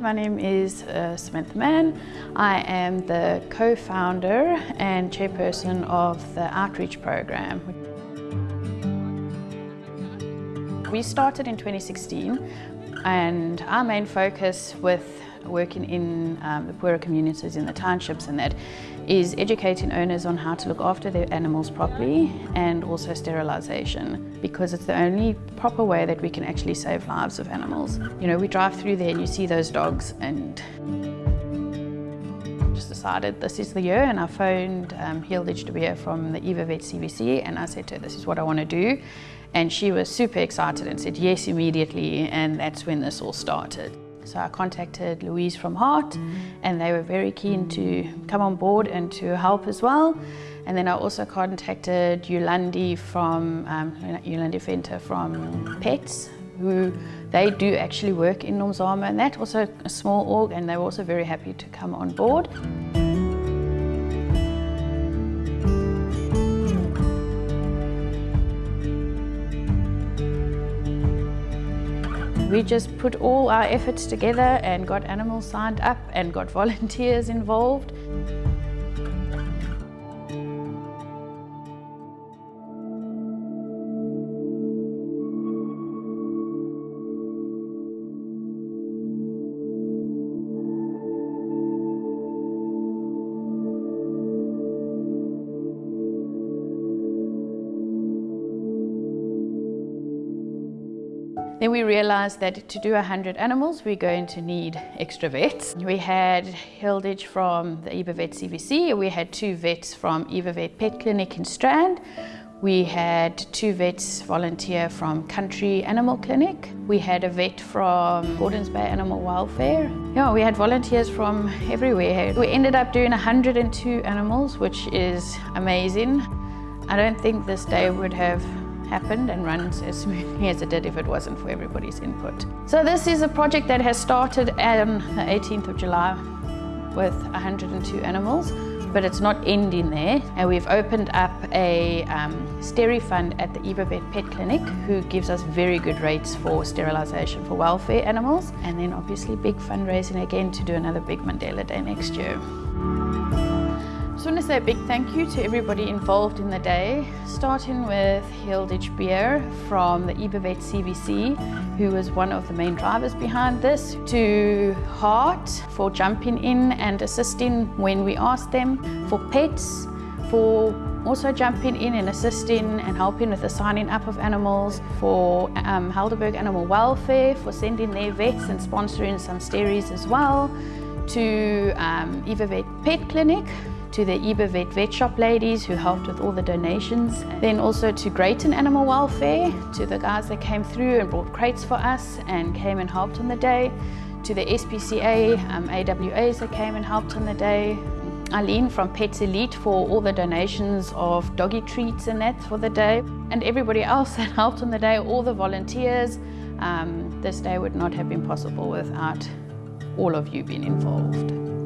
My name is uh, Samantha Mann. I am the co-founder and chairperson of the outreach program. We started in 2016 and our main focus with working in um, the poorer communities in the townships and that is educating owners on how to look after their animals properly and also sterilisation because it's the only proper way that we can actually save lives of animals. You know, we drive through there and you see those dogs and just decided this is the year and I phoned um, Hilditch de from the Eva Vet CVC and I said to her, this is what I want to do. And she was super excited and said yes immediately and that's when this all started. So I contacted Louise from Heart and they were very keen to come on board and to help as well. And then I also contacted Yolandi from, um, Yolandi from Pets, who they do actually work in Nomzamo and that also a small org and they were also very happy to come on board. We just put all our efforts together and got animals signed up and got volunteers involved. Then we realized that to do 100 animals, we're going to need extra vets. We had Hilditch from the Eva Vet CVC, we had two vets from Eva Vet Pet Clinic in Strand, we had two vets volunteer from Country Animal Clinic. We had a vet from Gordons Bay Animal Welfare. Yeah, we had volunteers from everywhere. We ended up doing 102 animals, which is amazing. I don't think this day would have happened and runs as smoothly as it did if it wasn't for everybody's input. So this is a project that has started on the 18th of July with 102 animals but it's not ending there and we've opened up a um, Steri fund at the Eva Vet Pet Clinic who gives us very good rates for sterilisation for welfare animals and then obviously big fundraising again to do another big Mandela Day next year. I just want to say a big thank you to everybody involved in the day, starting with Hilditch Beer from the Eva Vet CVC, who was one of the main drivers behind this, to Heart for jumping in and assisting when we asked them, for Pets, for also jumping in and assisting and helping with the signing up of animals, for um, Helderberg Animal Welfare, for sending their vets and sponsoring some steries as well, to um, Pet Clinic, to the Eva Vet Shop ladies who helped with all the donations. Then also to Greyton Animal Welfare, to the guys that came through and brought crates for us and came and helped on the day. To the SPCA, um, AWAs that came and helped on the day. Eileen from Pets Elite for all the donations of doggy treats and that for the day. And everybody else that helped on the day, all the volunteers. Um, this day would not have been possible without all of you being involved.